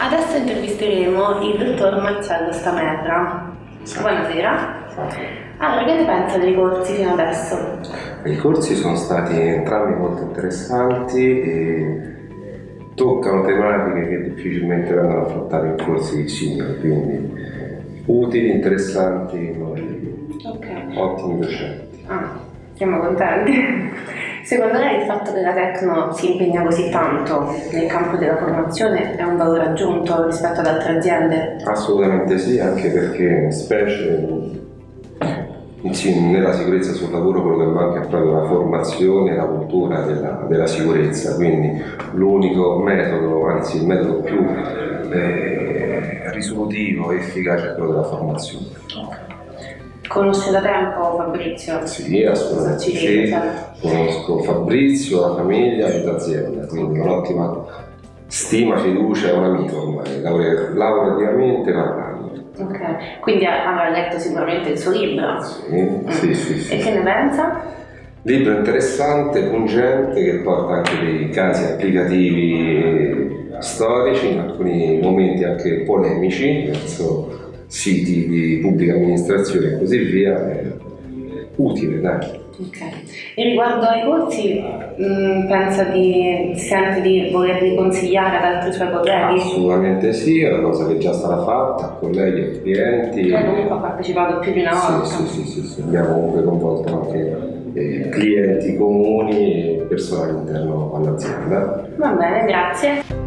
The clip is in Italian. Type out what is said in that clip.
Adesso intervisteremo il dottor Marcello Stamerra. Buonasera. Allora, che ne pensa dei corsi fino adesso? I corsi sono stati entrambi molto interessanti e toccano tematiche che difficilmente vengono affrontate in corsi simili, quindi utili, interessanti, innovativi. Ok. Ottimi docenti. Ah, siamo contenti. Secondo lei il fatto che la Tecno si impegna così tanto nel campo della formazione è un valore aggiunto rispetto ad altre aziende? Assolutamente sì, anche perché specie in- nella sicurezza sul lavoro quello che manca è proprio la formazione e la cultura della, della sicurezza, quindi l'unico metodo, anzi il metodo più eh, risolutivo e efficace è quello della formazione. Conosce da tempo Fabrizio? Sì, assolutamente sì. dice? Conosco Fabrizio, la famiglia e l'azienda, quindi un'ottima stima, fiducia, è un amico ormai, lavora- lavorativamente parlando. Ok, quindi avrà letto sicuramente il suo libro. Sì, sì, sì, sì. E che ne pensa? Libro interessante, pungente, che porta anche dei casi applicativi storici, in alcuni momenti anche polemici, verso siti di pubblica amministrazione e così via. È utile, dai. Ok. E riguardo ai corsi, mh, pensa di, sente di volerli consigliare ad altri suoi colleghi? Assolutamente sì, è una cosa che è già stata fatta colleghi e clienti. Lei comunque ha partecipato più di una volta. Sì, sì, sì, sì, abbiamo comunque coinvolto anche eh, clienti comuni e persone all'interno all'azienda. Va bene, grazie.